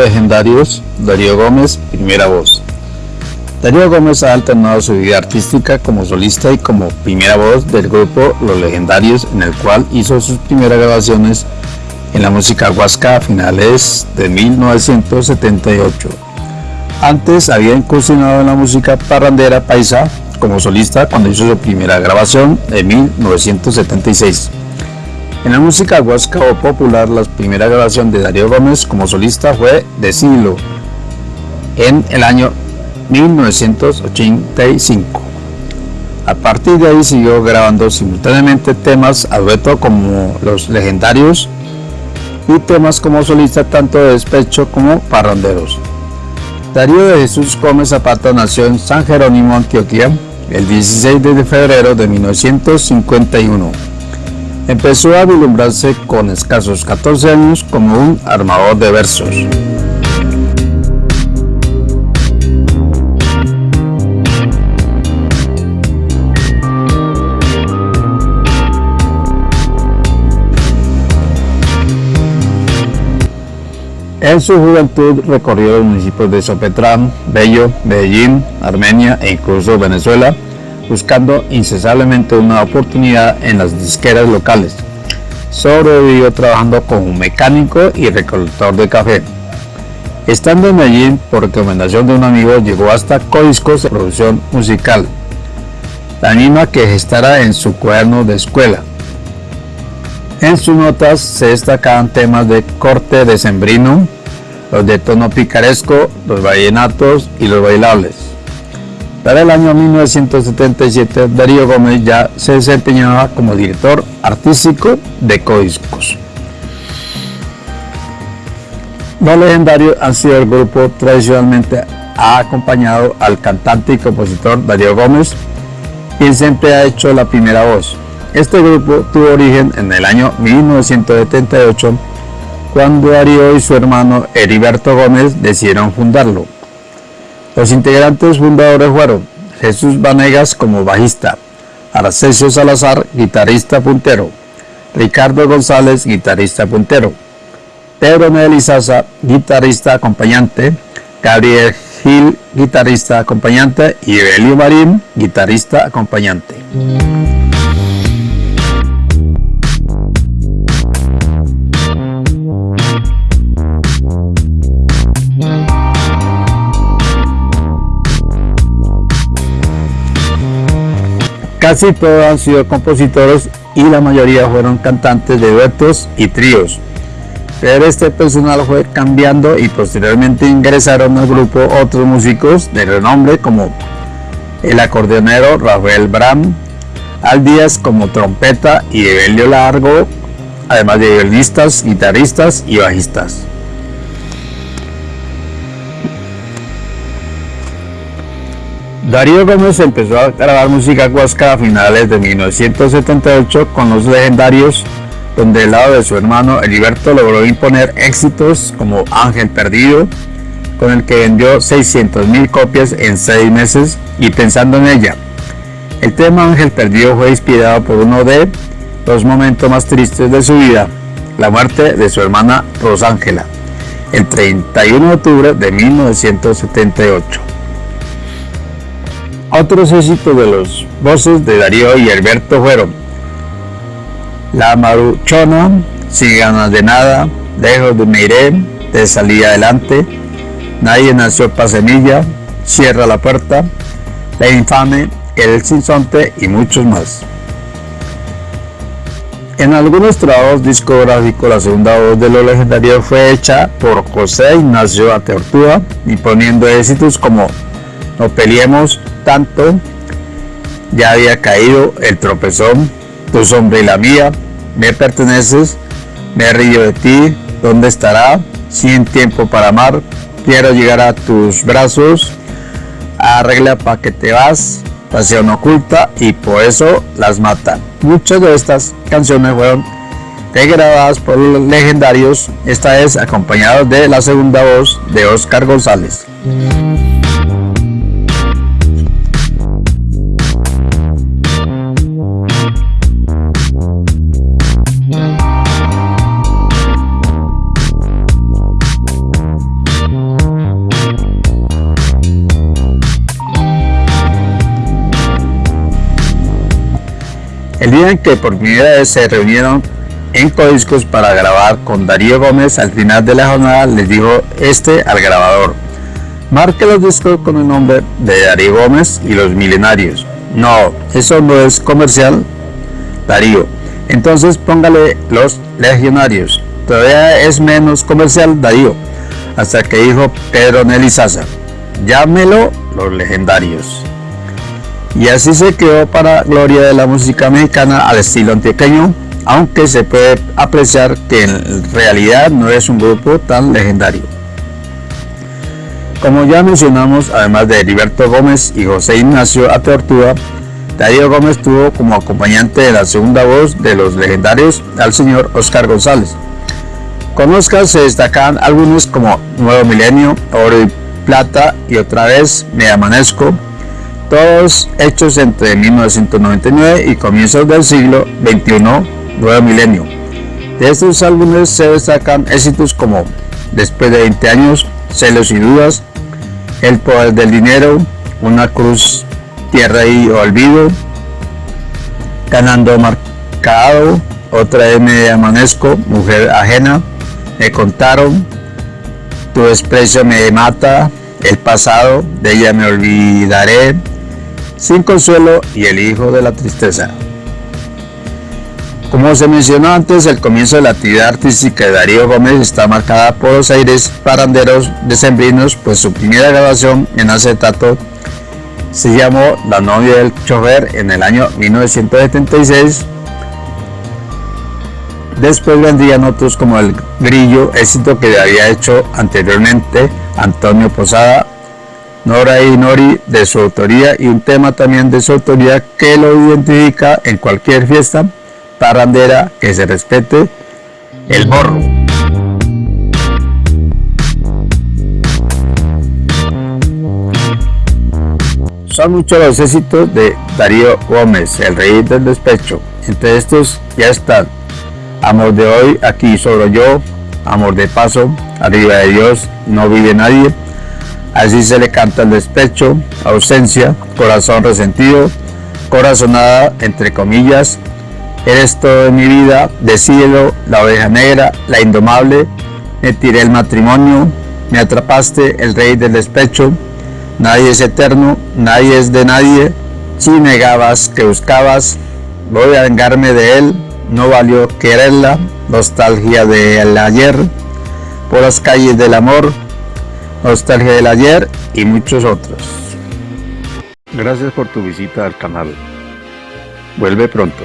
legendarios, Darío Gómez, primera voz. Darío Gómez ha alternado su vida artística como solista y como primera voz del grupo Los Legendarios, en el cual hizo sus primeras grabaciones en la música huasca a finales de 1978. Antes había incursionado en la música parrandera paisa como solista cuando hizo su primera grabación en 1976. En la música huasca o popular, la primera grabación de Darío Gómez como solista fue de siglo en el año 1985. A partir de ahí siguió grabando simultáneamente temas a dueto como Los Legendarios y temas como solista tanto de despecho como parranderos. Darío de Jesús Gómez Zapata nació en San Jerónimo, Antioquia, el 16 de febrero de 1951. Empezó a vislumbrarse con escasos 14 años como un armador de versos. En su juventud recorrió los municipios de Sopetrán, Bello, Medellín, Armenia e incluso Venezuela, buscando incesablemente una oportunidad en las disqueras locales. Sobrevivió trabajando como mecánico y recolector de café. Estando en Medellín, por recomendación de un amigo, llegó hasta Codiscos de producción musical, la misma que gestará en su cuaderno de escuela. En sus notas se destacan temas de corte de sembrino, los de tono picaresco, los vallenatos y los bailables. Para el año 1977, Darío Gómez ya se desempeñaba como director artístico de Codiscos. Los legendarios han sido el grupo tradicionalmente ha acompañado al cantante y compositor Darío Gómez, quien siempre ha hecho la primera voz. Este grupo tuvo origen en el año 1978, cuando Darío y su hermano Heriberto Gómez decidieron fundarlo. Los integrantes fundadores fueron Jesús Vanegas como bajista, Arcesio Salazar, guitarrista puntero, Ricardo González, guitarrista puntero, Pedro Melizaza, guitarrista acompañante, Gabriel Gil, guitarrista acompañante y Evelio Marín, guitarrista acompañante. Casi todos han sido compositores y la mayoría fueron cantantes de duetos y tríos. Pero este personal fue cambiando y posteriormente ingresaron al grupo otros músicos de renombre como el acordeonero Rafael Bram, Al Díaz como trompeta y Evelio Largo, además de violinistas, guitarristas y bajistas. Darío Gómez empezó a grabar música huasca a finales de 1978 con los legendarios, donde del lado de su hermano Heriberto logró imponer éxitos como Ángel Perdido, con el que vendió 600.000 copias en 6 meses y pensando en ella. El tema Ángel Perdido fue inspirado por uno de los momentos más tristes de su vida, la muerte de su hermana Rosángela, el 31 de octubre de 1978. Otros éxitos de los voces de Darío y Alberto fueron La Maruchona, Sin ganas de nada, Lejos de Meiré, De salir adelante, Nadie nació para semilla, Cierra la puerta, La infame, El sinsonte y muchos más. En algunos trabajos discográficos la segunda voz de los legendarios fue hecha por José Ignacio Ateortúa imponiendo éxitos como No peleemos, ya había caído el tropezón, tu sombra y la mía, me perteneces, me río de ti, ¿dónde estará? Sin tiempo para amar, quiero llegar a tus brazos, arregla para que te vas, pasión oculta y por eso las matan. Muchas de estas canciones fueron degradadas por los legendarios, esta es acompañado de la segunda voz de Oscar González. El día en que por primera vez se reunieron en Codiscos para grabar con Darío Gómez, al final de la jornada les dijo este al grabador, marque los discos con el nombre de Darío Gómez y los Milenarios. No, eso no es comercial, Darío. Entonces póngale los Legionarios. Todavía es menos comercial, Darío. Hasta que dijo Pedro Nelly Sasa, llámelo los legendarios. Y así se quedó para gloria de la música mexicana al estilo antioqueño, aunque se puede apreciar que en realidad no es un grupo tan legendario. Como ya mencionamos, además de Heriberto Gómez y José Ignacio Atortúa, Darío Gómez tuvo como acompañante de la segunda voz de los legendarios al señor Oscar González. Con Oscar se destacan algunos como Nuevo Milenio, Oro y Plata y otra vez Me Amanezco, todos hechos entre 1999 y comienzos del siglo XXI Nuevo Milenio. De estos álbumes se destacan éxitos como Después de 20 años, Celos y Dudas, El Poder del Dinero, Una Cruz, Tierra y Olvido, Ganando Marcado, Otra vez me amanezco, Mujer Ajena, Me Contaron, Tu desprecio me mata, El pasado, de ella me olvidaré, Sin Consuelo y El Hijo de la Tristeza. Como se mencionó antes, el comienzo de la actividad artística de Darío Gómez está marcada por los aires paranderos decembrinos, pues su primera grabación en acetato se llamó La novia del chofer en el año 1976. Después vendrían otros como El Grillo, éxito que había hecho anteriormente Antonio Posada, Nora y Nori de su autoría y un tema también de su autoría que lo identifica en cualquier fiesta parrandera que se respete el morro. Son muchos los éxitos de Darío Gómez, el rey del despecho. Entre estos ya están Amor de hoy, aquí solo yo, Amor de paso, Arriba de Dios, No vive nadie, Así se le canta el despecho, Ausencia, Corazón resentido, Corazonada, entre comillas, Eres todo mi vida, de cielo, la oveja negra, la indomable, me tiré el matrimonio, me atrapaste, el rey del despecho, nadie es eterno, nadie es de nadie, si negabas que buscabas, voy a vengarme de él, no valió quererla, nostalgia del ayer, por las calles del amor, nostalgia del ayer y muchos otros. Gracias por tu visita al canal. Vuelve pronto.